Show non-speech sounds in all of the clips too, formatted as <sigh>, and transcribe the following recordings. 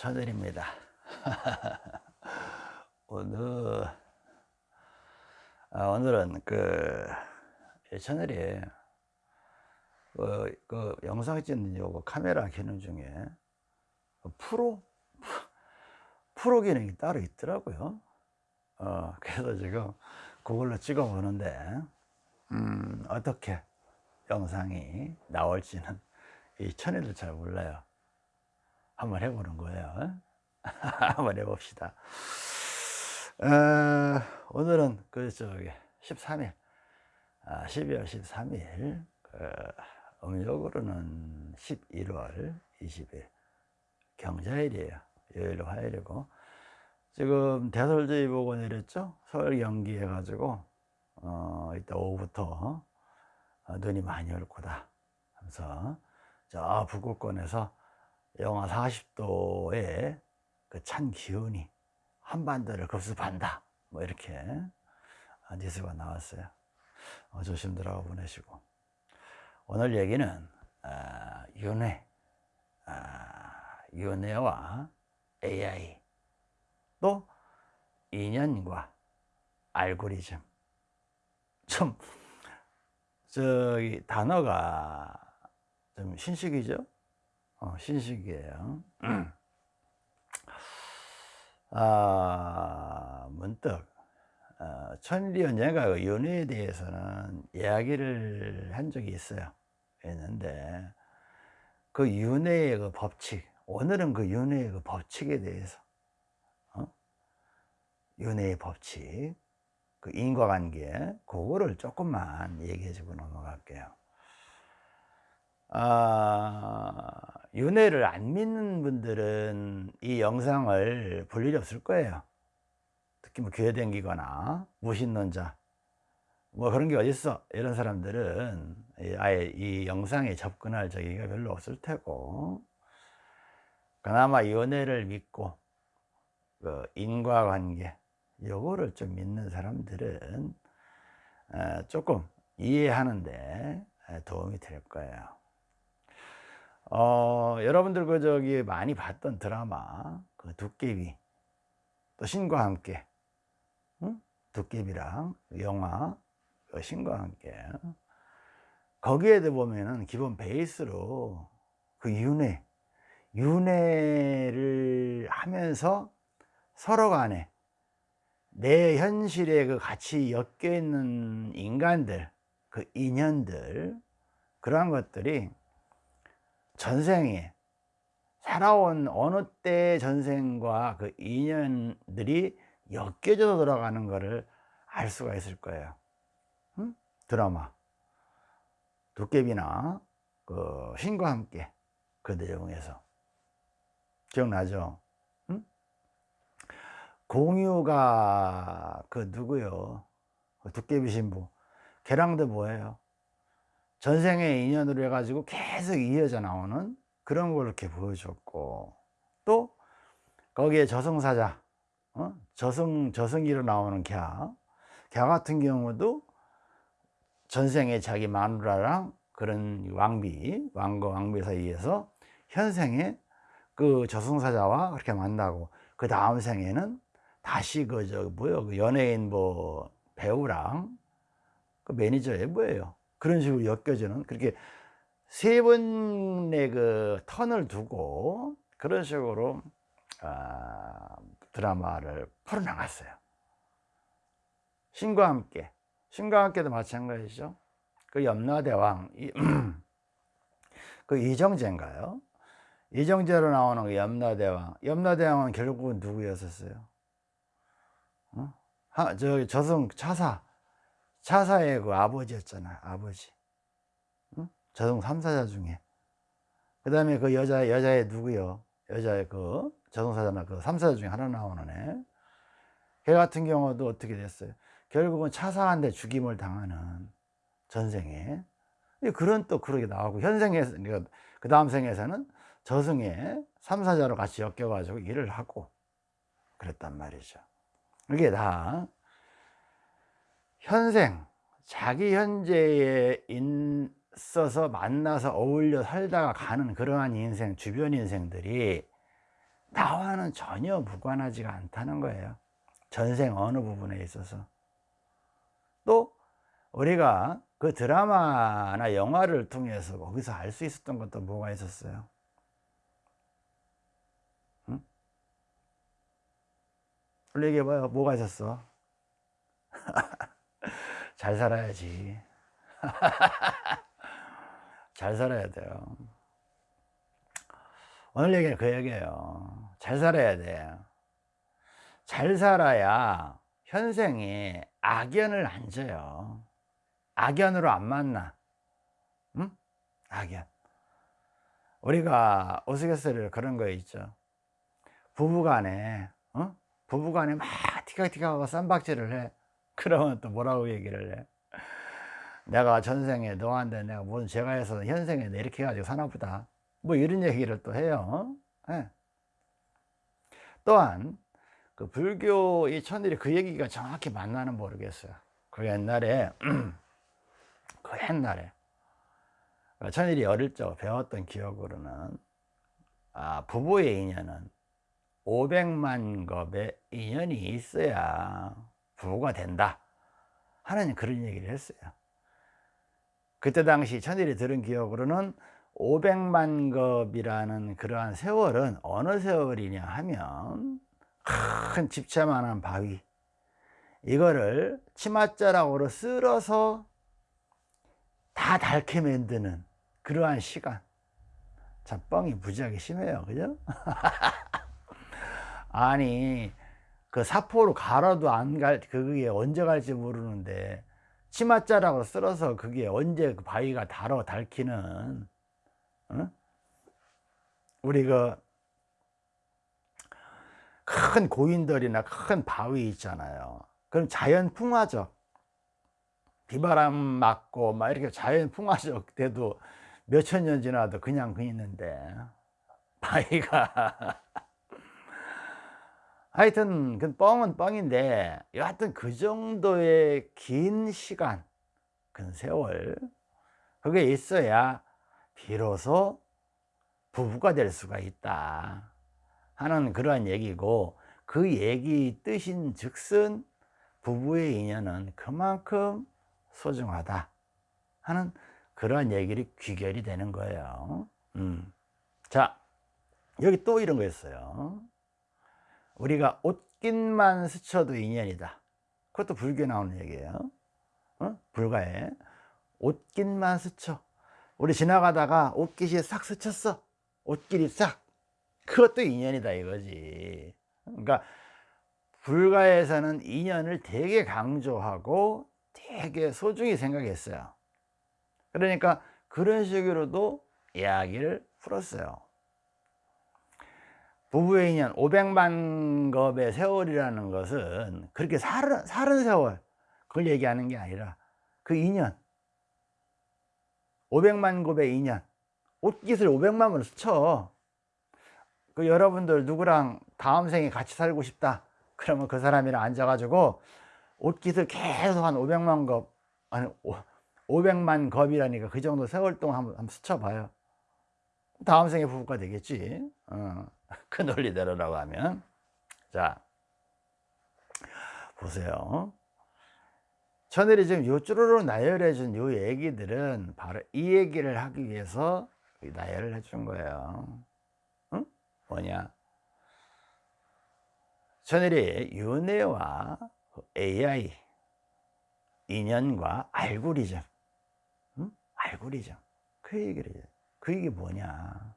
천일입니다. <laughs> 오늘 아, 오늘은 그 천일이 그, 그 영상 찍는 요거 카메라 기능 중에 프로 프로 기능이 따로 있더라고요. 어, 그래서 지금 그걸로 찍어 보는데 음, 어떻게 영상이 나올지는 이 천일도 잘 몰라요. 한번 해보는 거예요. <laughs> 한번 해봅시다. 어, 오늘은 그 저기 13일, 아, 12월 13일, 그 음력으로는 11월 20일 경자일이에요. 요일 화요일이고 지금 대설주의보고 내렸죠. 서울 경기 해가지고 어, 이따 오후부터 어, 눈이 많이 올 거다. 하면서 저 북구권에서 영하 40도의 그 찬 기운이 한반도를 급습한다. 뭐 이렇게 뉴스가 나왔어요. 어, 조심들 하고 보내시고. 오늘 얘기는 아, 윤회, 아, 윤회와 AI 또 인연과 알고리즘 좀 저기 단어가 좀 신식이죠? 어, 신식이에요. 아, 문득 어, 천리연 예가 그 연애에 대해서는 이야기를 한 적이 있어요. 있는데 그 윤회의 그 법칙, 오늘은 그 윤회의 그 법칙에 대해서 어? 윤회의 법칙, 그 인과관계, 그거를 조금만 얘기해 주고 넘어갈게요. 아, 윤회를 안 믿는 분들은 이 영상을 볼 일이 없을 거예요. 특히 뭐 교회 댕기거나 무신론자 뭐 그런 게 어딨어. 이런 사람들은 아예 이 영상에 접근할 저기가 별로 없을 테고. 그나마 연애를 믿고 그 인과관계 요거를 좀 믿는 사람들은 어, 조금 이해하는데 도움이 될 거예요 어, 여러분들 그 저기 많이 봤던 드라마 그 도깨비 또 신과 함께 응? 도깨비랑 영화 그 신과 함께 거기에 보면은 기본 베이스로 그 윤회 윤회를 하면서 서로 간에 내 현실에 그 같이 엮여 있는 인간들 그 인연들 그러한 것들이 전생에 살아온 어느 때 전생과 그 인연들이 엮여져서 돌아가는 것을 알 수가 있을 거예요 응? 드라마 도깨비나 그 신과 함께 그 내용에서 기억나죠? 응? 공유가 그 누구요? 그 도깨비 신부 걔랑도 뭐예요? 전생의 인연으로 해가지고 계속 이어져 나오는 그런 걸 이렇게 보여줬고 또 거기에 저승사자 어? 저승 저승기로 나오는 갸, 갸 같은 경우도 전생에 자기 마누라랑 그런 왕비 왕과 왕비 사이에서 현생에 그 저승사자와 그렇게 만나고 그 다음 생에는 다시 그 저 뭐요 그 연예인 뭐 배우랑 그 매니저에 뭐예요 그런 식으로 엮여지는 그렇게 세 번의 그 턴을 두고 그런 식으로 아, 드라마를 풀어나갔어요. 신과 함께, 신과 함께도 마찬가지죠. 그 염라대왕, <clears throat> 그 이정재인가요? 이정재로 나오는 그 염라대왕. 염라대왕은 결국은 누구였었어요? 어? 하, 저 저승 차사, 차사의 그 아버지였잖아요 아버지. 응? 저승 3사자 중에. 그 다음에 그 여자, 여자의 누구요? 여자의 그 저승사자나 그 3사자 중에 하나 나오는 애. 걔 같은 경우도 어떻게 됐어요? 결국은 차사한테 죽임을 당하는 전생에. 그런 또 그렇게 나오고 현생에서 그러니까 그 다음 생에서는 저승에 3사자로 같이 엮여 가지고 일을 하고 그랬단 말이죠. 이게 다 현생 자기 현재에 있어서 만나서 어울려 살다가 가는 그러한 인생 주변 인생들이 나와는 전혀 무관하지가 않다는 거예요. 전생 어느 부분에 있어서. 또 우리가 그 드라마나 영화를 통해서 거기서 알 수 있었던 것도 뭐가 있었어요? 응? 얘기해봐요. 뭐가 있었어 <laughs> 잘 살아야지. <laughs> 잘 살아야 돼요. 오늘 얘기는 그 얘기예요. 잘 살아야 돼잘 살아야 현생에 악연을 안 져요. 악연으로 안 만나. 응? 악연. 우리가 우스갯소리로 그런 거 있죠. 부부간에 어? 부부간에 막 티격티격하고 쌈박질을 해 그러면 또 뭐라고 얘기를 해? 내가 전생에 너한테 내가 무슨 죄가 해서 현생에 이렇게 해가지고 사나 보다. 뭐 이런 얘기를 또 해요. 네. 또한 그 불교 이 천일이 그 얘기가 정확히 맞나는 모르겠어요. 그 옛날에 <clears throat> 그 옛날에 천일이 어릴 적 배웠던 기억으로는 아, 부부의 인연은 500만 겁의 인연이 있어야 부부가 된다. 하는 그런 얘기를 했어요. 그때 당시 천일이 들은 기억으로는 500만 겁이라는 그러한 세월은 어느 세월이냐 하면 큰 집채만한 바위. 이거를 치맛자락으로 쓸어서 다 닳게 만드는 그러한 시간. 참 뻥이 무지하게 심해요. 그죠? <laughs> 아니 그 사포로 갈아도 안 갈 그게 언제 갈지 모르는데 치맛자락으로 쓸어서 그게 언제 그 바위가 달어 닳기는 어? 우리 그 큰 고인돌이나 큰 바위 있잖아요. 그럼 자연 풍화적 비바람 맞고 막 이렇게 자연 풍화적 돼도 몇천 년 지나도 그냥 그 있는데. <laughs> 바위가 하여튼 그 뻥은 뻥인데 여하튼 그 정도의 긴 시간 그 세월 그게 있어야 비로소 부부가 될 수가 있다 하는 그러한 얘기고 그 얘기 뜻인 즉슨 부부의 인연은 그만큼 소중하다 하는 그러한 얘기를 귀결이 되는 거예요 음. 자 여기 또 이런 거 있어요 우리가 옷깃만 스쳐도 인연이다. 그것도 불교에 나오는 얘기예요. 어? 불가에. 옷깃만 스쳐. 우리 지나가다가 옷깃이 싹 스쳤어. 옷길이 싹. 그것도 인연이다 이거지. 그러니까 불가에서는 인연을 되게 강조하고 되게 소중히 생각했어요. 그러니까 그런 식으로도 이야기를 풀었어요 부부의 인연 500만 겁의 세월이라는 것은 그렇게 살은, 살은 세월 그걸 얘기하는 게 아니라 그 인연. 500만 겁의 인연. 옷깃을 500만 번 스쳐. 그 여러분들 누구랑 다음 생에 같이 살고 싶다. 그러면 그 사람이랑 앉아가지고 옷깃을 계속 한 500만 겁 아니 500만 겁이라니까 그 정도 세월 동안 한번, 한번 스쳐봐요. 다음 생에 부부가 되겠지. 어. 그 논리대로라고 하면. 자 보세요. 천일이 지금 요쭈르르 나열해 준 요 얘기들은 바로 이 얘기를 하기 위해서 나열을 해 준 거예요. 응? 뭐냐? 천일이 윤회와 AI 인연과 알고리즘. 응? 알고리즘. 그 얘기를 그 얘기 뭐냐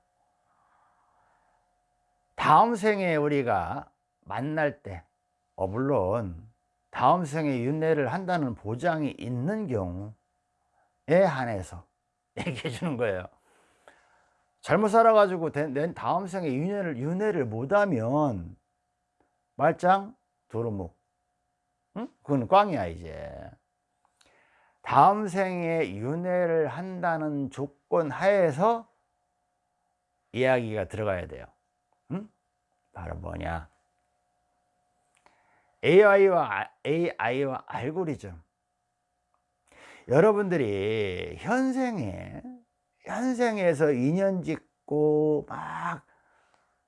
다음 생에 우리가 만날 때 어, 물론 다음 생에 윤회를 한다는 보장이 있는 경우에 한해서 <laughs> 얘기해 주는 거예요. 잘못 살아가지고 낸 다음 생에 윤회를, 윤회를 못하면 말짱 도루묵. 응? 그건 꽝이야 이제. 다음 생에 윤회를 한다는 조건 하에서 이야기가 들어가야 돼요 바로 뭐냐 AI와, AI와 알고리즘 여러분들이 현생에 현생에서 인연 짓고 막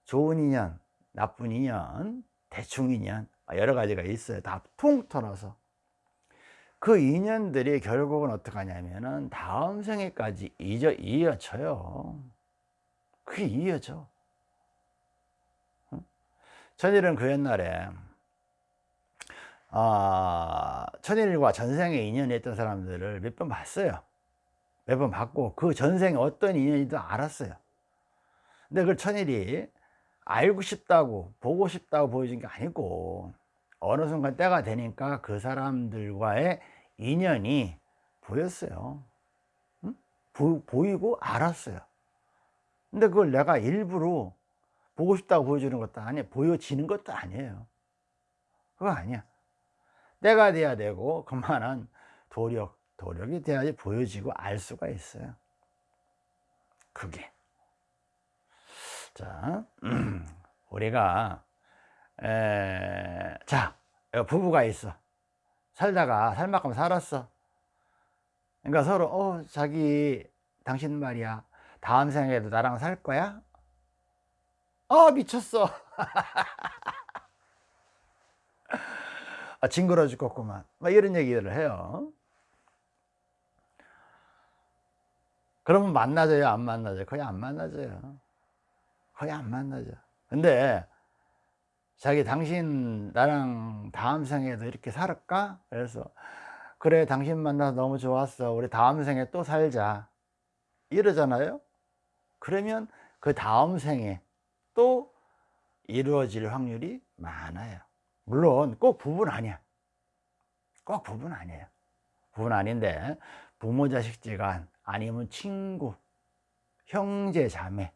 좋은 인연 나쁜 인연, 대충 인연 여러 가지가 있어요. 다 통틀어서 그 인연들이 결국은 어떻게 하냐면은 다음 생에까지 이어, 이어져요. 그게 이어져. 천일은 그 옛날에 아, 천일과 전생에 인연이 있던 사람들을 몇 번 봤어요. 몇 번 봤고 그 전생에 어떤 인연이든 알았어요. 근데 그걸 천일이 알고 싶다고 보고 싶다고 보여준 게 아니고 어느 순간 때가 되니까 그 사람들과의 인연이 보였어요. 응? 보, 보이고 알았어요. 근데 그걸 내가 일부러 보고 싶다고 보여주는 것도 아니에요. 보여지는 것도 아니에요. 그거 아니야. 때가 돼야 되고 그만한 도력, 도력이 돼야지 보여지고 알 수가 있어요. 그게. 자, <clears throat> 우리가 에, 자 부부가 있어 살다가 살 만큼 살았어 그러니까 서로 어 자기 당신 말이야 다음 생에도 나랑 살 거야? 어 미쳤어. <laughs> 아, 징그러 죽겠구만. 막 이런 얘기를 해요. 그러면 만나져요? 안 만나져요? 거의 안 만나져요. 거의 안 만나죠 근데 자기 당신 나랑 다음 생에도 이렇게 살을까? 그래서 그래 당신 만나서 너무 좋았어. 우리 다음 생에 또 살자. 이러잖아요. 그러면 그 다음 생에 또 이루어질 확률이 많아요. 물론 꼭 부부는 아니야. 꼭 부부는 아니에요. 부부는 아닌데 부모 자식지간 아니면 친구 형제 자매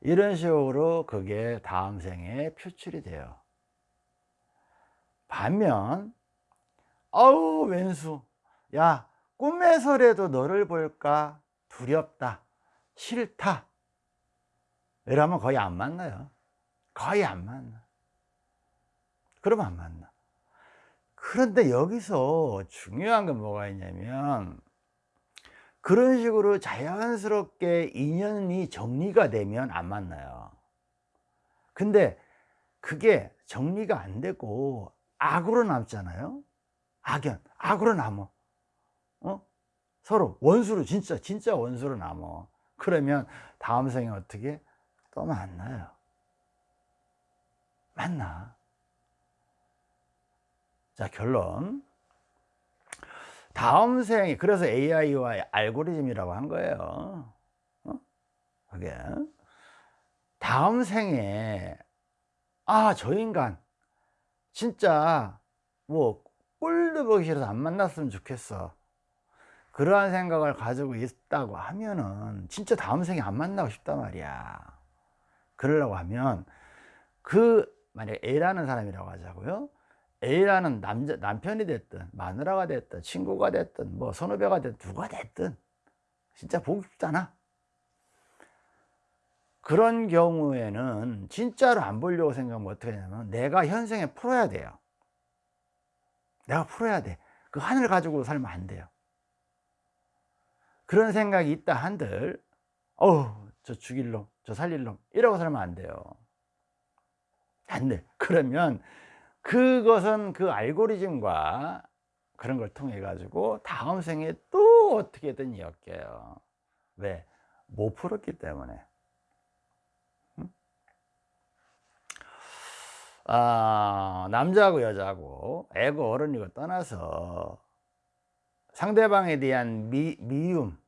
이런 식으로 그게 다음 생에 표출이 돼요. 반면 아우 왼수. 야 꿈에서라도 너를 볼까? 두렵다. 싫다 이러면 거의 안 만나요. 거의 안 만나. 그러면 안 만나. 그런데 여기서 중요한 건 뭐가 있냐면 그런 식으로 자연스럽게 인연이 정리가 되면 안 만나요. 근데 그게 정리가 안 되고 악으로 남잖아요. 악연, 악으로 남어. 어? 서로 원수로 진짜 진짜 원수로 남어. 그러면 다음 생에 어떻게 또 만나요. 만나. 자 결론. 다음 생에 그래서 AI와 알고리즘이라고 한 거예요. 어? 그게. 다음 생에 아 저 인간. 진짜 뭐 꼴도 보기 싫어서 안 만났으면 좋겠어. 그러한 생각을 가지고 있다고 하면은 진짜 다음 생에 안 만나고 싶단 말이야 그러려고 하면 그 만약에 A라는 사람이라고 하자고요. A라는 남자, 남편이 됐든 마누라가 됐든 친구가 됐든 뭐 선후배가 됐든 누가 됐든 진짜 보고 싶잖아. 그런 경우에는 진짜로 안 보려고 생각하면 어떻게 되냐면 내가 현생에 풀어야 돼요. 내가 풀어야 돼그 하늘 가지고 살면 안 돼요. 그런 생각이 있다 한들 어우 저 죽일 놈, 저 살릴 놈 이러고 살면 안 돼요. 안 돼. 그러면 그것은 그 알고리즘과 그런 걸 통해 가지고 다음 생에 또 어떻게든 엮여요. 왜? 못 풀었기 때문에. 아, 남자하고 여자하고 애고 어른이고 떠나서 상대방에 대한 미, 미움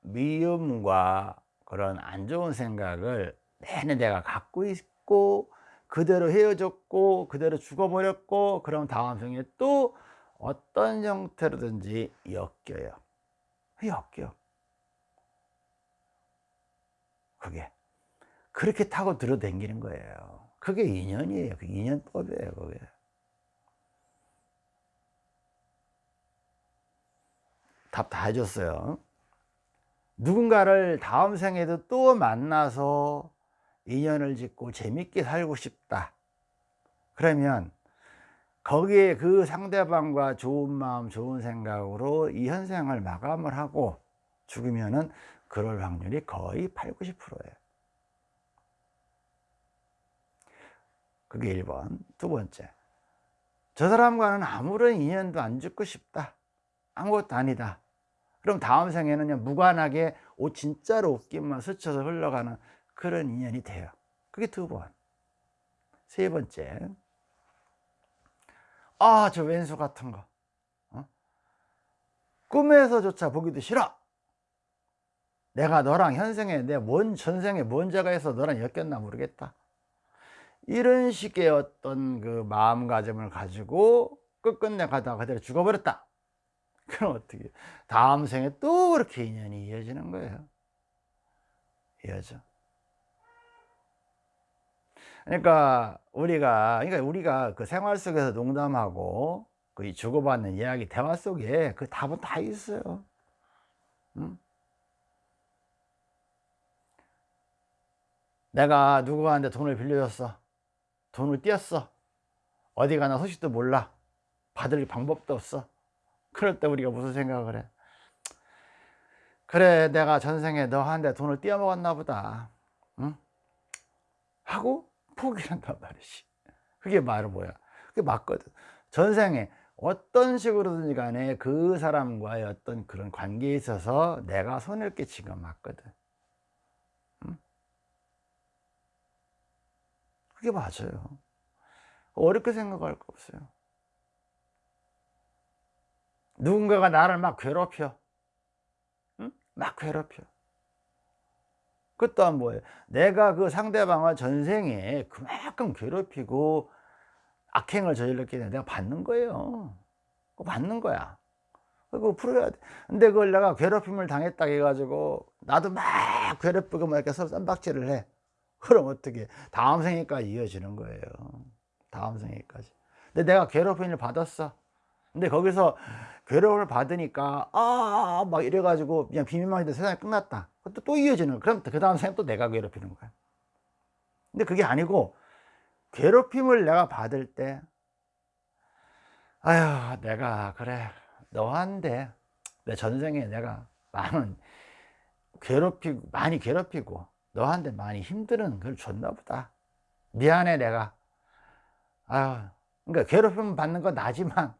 미움과 그런 안 좋은 생각을 내내 내가 갖고 있고 그대로 헤어졌고 그대로 죽어버렸고 그럼 다음 생에 또 어떤 형태로든지 엮여요. 엮여. 그게 그렇게 타고 들어댕기는 거예요. 그게 인연이에요. 그 인연법이에요 그게. 답 다 해줬어요 누군가를 다음 생에도 또 만나서 인연을 짓고 재밌게 살고 싶다. 그러면 거기에 그 상대방과 좋은 마음 좋은 생각으로 이 현생을 마감을 하고 죽으면은 그럴 확률이 거의 8, 90%예요. 그게 1번. 두 번째. 저 사람과는 아무런 인연도 안 짓고 싶다. 아무것도 아니다 그럼 다음 생에는 무관하게 옷 진짜로 옷깃만 스쳐서 흘러가는 그런 인연이 돼요. 그게 두번세 번째. 아 저 왼수 같은 거. 어? 꿈에서조차 보기도 싫어. 내가 너랑 현생에 내 뭔 전생에 뭔 죄가 해서 너랑 엮였나 모르겠다. 이런 식의 어떤 그 마음가짐을 가지고 끝끝내 가다가 그대로 죽어버렸다 <laughs> 그럼 어떻게? 다음 생에 또 그렇게 인연이 이어지는 거예요. 이어져. 그러니까 우리가 그러니까 우리가 그 생활 속에서 농담하고 그 주고받는 이야기 대화 속에 그 답은 다 있어요. 응? 내가 누구한테 돈을 빌려줬어? 돈을 띄었어? 어디 가나 소식도 몰라? 받을 방법도 없어 그럴 때 우리가 무슨 생각을 해? 그래 내가 전생에 너한테 돈을 띄어먹었나 보다. 응? 하고 포기를 한단 말이지. 그게 말은 뭐야? 그게 맞거든. 전생에 어떤 식으로든지 간에 그 사람과의 어떤 그런 관계에 있어서 내가 손해를 끼친 건 맞거든. 그게 맞아요. 어렵게 생각할 거 없어요 누군가가 나를 막 괴롭혀. 응? 막 괴롭혀. 그 또한 뭐예요? 내가 그 상대방을 전생에 그만큼 괴롭히고 악행을 저질렀기 때문에 내가 받는 거예요. 그거 받는 거야. 그거 풀어야 돼. 근데 그걸 내가 괴롭힘을 당했다 해가지고 나도 막 괴롭히고 막 이렇게 서로 쌈박질을 해. 그럼 어떻게? 다음 생에까지 이어지는 거예요. 다음 생에까지. 근데 내가 괴롭힘을 받았어 근데 거기서 괴롭힘을 받으니까 아 막 이래가지고 그냥 비밀만 해도 세상이 끝났다. 그것도 또 이어지는 거야 그럼 그 다음 생에 또 내가 괴롭히는 거야. 근데 그게 아니고 괴롭힘을 내가 받을 때 아휴 내가 그래 너한테 내 전생에 내가 많은 괴롭히고 많이 괴롭히고 너한테 많이 힘드는 걸 줬나 보다. 미안해 내가. 아유 그러니까 괴롭힘 받는 건 나지만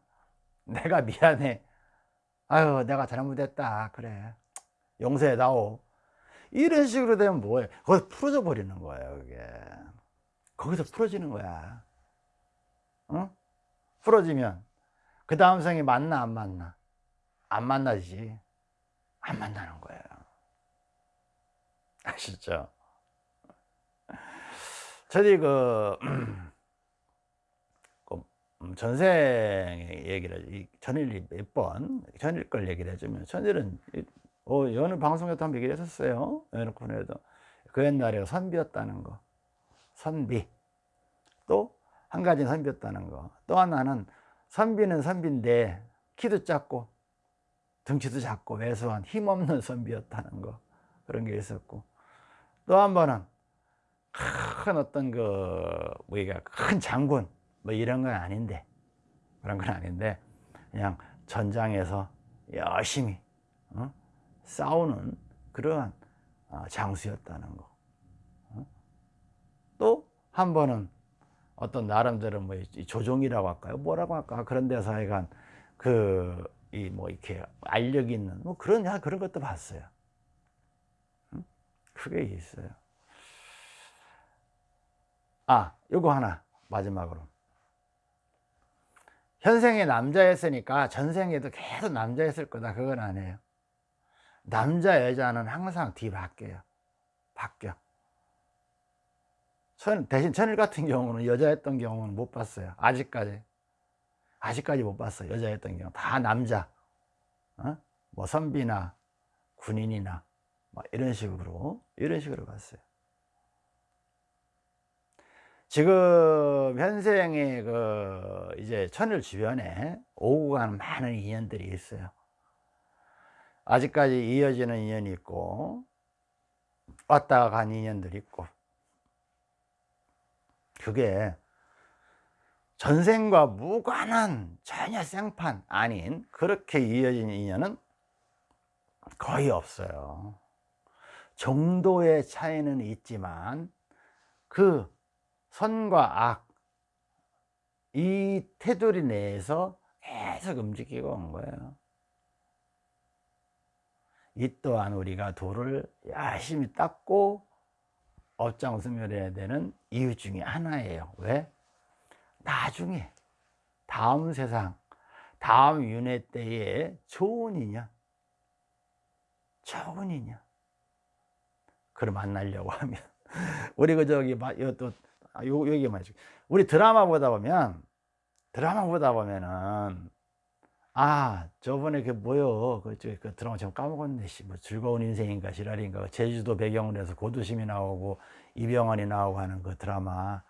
내가 미안해. 아유 내가 잘못했다. 그래. 용서해 다오. 이런 식으로 되면 뭐예요 거기서 풀어져 버리는 거예요 그게. 거기서 풀어지는 거야. 어? 풀어지면. 그 다음 생에 만나 안 만나? 안 만나지. 안 만나는 거예요. 아시죠? 저희 그, <clears throat> 전생 얘기를 전일 몇 번, 전일 걸 얘기를 해주면 전일은 어, 어느 방송에도 한번 얘기를 했었어요. 어느 코너에도 그 옛날에 선비였다는 거, 선비. 또 한 가지 선비였다는 거. 또 하나는 선비는 선비인데 키도 작고 등치도 작고 왜소한 힘없는 선비였다는 거 그런 게 있었고 또 한 번은 큰 어떤 그 뭐가 큰 장군 뭐 이런 건 아닌데 그런 건 아닌데 그냥 전장에서 열심히 어? 싸우는 그러한 어, 장수였다는 거. 어? 또한 번은 어떤 나름대로 뭐 조종이라고 할까요? 뭐라고 할까? 그런 데서 하여간 그 이 뭐 이렇게 알력 있는 뭐 그런 그런 것도 봤어요. 그게 있어요. 아, 요거 하나 마지막으로. 현생에 남자였으니까 전생에도 계속 남자였을 거다. 그건 아니에요. 남자 여자는 항상 뒤바뀌어요. 바뀌어. 천, 대신 천일 같은 경우는 여자였던 경우는 못 봤어요. 아직까지. 아직까지 못 봤어요. 여자였던 경우. 다 남자. 어? 뭐 선비나 군인이나 뭐 이런 식으로 이런 식으로 봤어요. 지금 현생의 그 이제 천일 주변에 오고 가는 많은 인연들이 있어요. 아직까지 이어지는 인연이 있고 왔다가 간 인연들이 있고 그게 전생과 무관한 전혀 생판 아닌 그렇게 이어진 인연은 거의 없어요. 정도의 차이는 있지만 그 선과 악 이 테두리 내에서 계속 움직이고 온 거예요. 이 또한 우리가 돌을 열심히 닦고 업장수멸해야 되는 이유 중에 하나예요. 왜? 나중에 다음 세상, 다음 윤회 때에 좋은 인연, 좋은 인연, 그를 만나려고 하면 <laughs> 우리 그 저기 또 아, 요 얘기 말이죠. 우리 드라마 보다 보면 드라마 보다 보면은 아 저번에 그 뭐요? 그, 그 드라마 지금 까먹었네 씨 뭐 즐거운 인생인가 지랄인가. 제주도 배경으로 해서 고두심이 나오고 이병헌이 나오고 하는 그 드라마.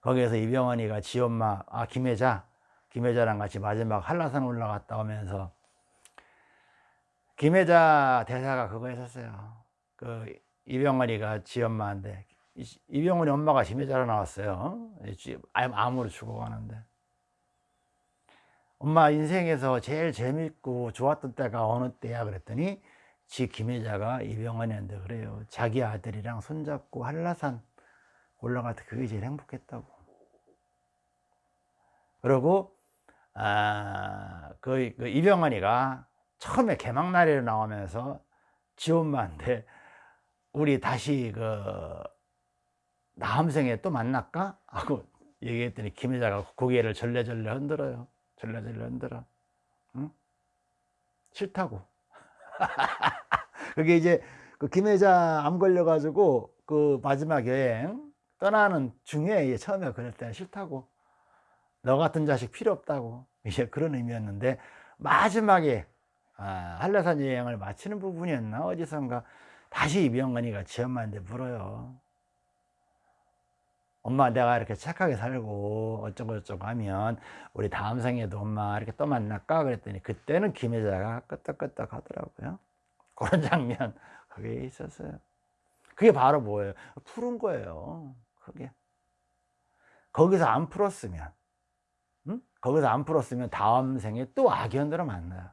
거기에서 이병헌이가 지 엄마 아 김혜자 김혜자랑 같이 마지막 한라산 올라갔다 오면서 김혜자 대사가 그거 했었어요. 그 이병헌이가 지 엄마한테 이병헌이 엄마가 김혜자로 나왔어요. 암으로 죽어가는데. 엄마 인생에서 제일 재밌고 좋았던 때가 어느 때야 그랬더니 지 김혜자가 이병헌이한테 그래요. 자기 아들이랑 손잡고 한라산 올라갈 때 그게 제일 행복했다고. 그리고 아, 그, 그 이병헌이가 처음에 개막날에 나오면서 지 엄마한테 우리 다시 그 다음 생에 또 만날까? 하고 얘기했더니 김혜자가 고개를 절레절레 흔들어요. 절레절레 흔들어. 응? 싫다고. <laughs> 그게 이제 그 김혜자 암 걸려가지고 그 마지막 여행 떠나는 중에 처음에 때는 싫다고. 너 같은 자식 필요 없다고. 이제 그런 의미였는데 마지막에 아, 한라산 여행을 마치는 부분이었나? 어디선가 다시 이병헌이가 지 엄마한테 물어요 엄마 내가 이렇게 착하게 살고 어쩌고 저쩌고 하면 우리 다음 생에도 엄마 이렇게 또 만날까? 그랬더니 그때는 김혜자가 끄떡끄떡 하더라고요. <laughs> 그런 장면 그게 있었어요. 그게 바로 뭐예요? 푸른 거예요 그게. 거기서 안 풀었으면 응? 거기서 안 풀었으면 다음 생에 또 악연들을 만나요.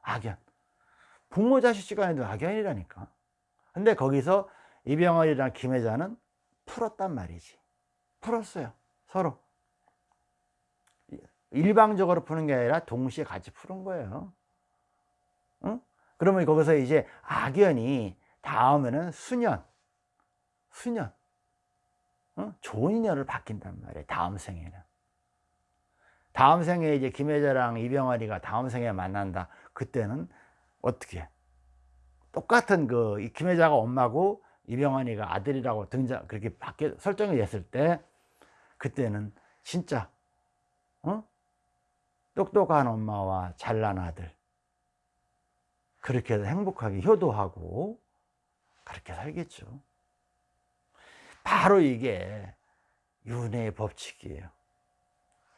악연. 부모 자식 시간에도 악연이라니까. 근데 거기서 이병헌이랑 김혜자는 풀었단 말이지. 풀었어요 서로. 일방적으로 푸는 게 아니라 동시에 같이 푸는 거예요. 응? 그러면 거기서 이제 악연이 다음에는 수년 수년 응? 좋은 인연을 바뀐단 말이에요 다음 생에는. 다음 생에 이제 김혜자랑 이병헌이가 다음 생에 만난다. 그때는 어떻게? 똑같은 그 김혜자가 엄마고 이병헌이가 아들이라고 등장 그렇게 바뀌 설정이 됐을 때 그때는 진짜 어? 똑똑한 엄마와 잘난 아들 그렇게 해서 행복하게 효도하고 그렇게 살겠죠 바로 이게 윤회의 법칙이에요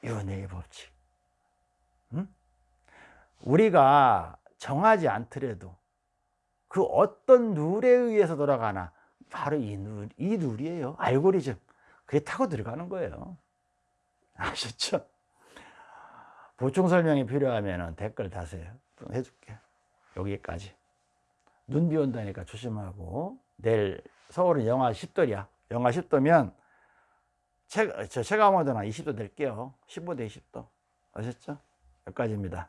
윤회의 법칙 응? 우리가 정하지 않더라도 그 어떤 룰에 의해서 돌아가나 바로 이, 누, 이 누리예요. 알고리즘. 그게 타고 들어가는 거예요. 아셨죠? 보충 설명이 필요하면 댓글 다세요. 해줄게. 여기까지. 눈 비 온다니까 조심하고. 내일 서울은 영하 10도야. 영하 10도면 체, 저 체감온도는 20도 낼게요. 15대 20도. 아셨죠? 여기까지입니다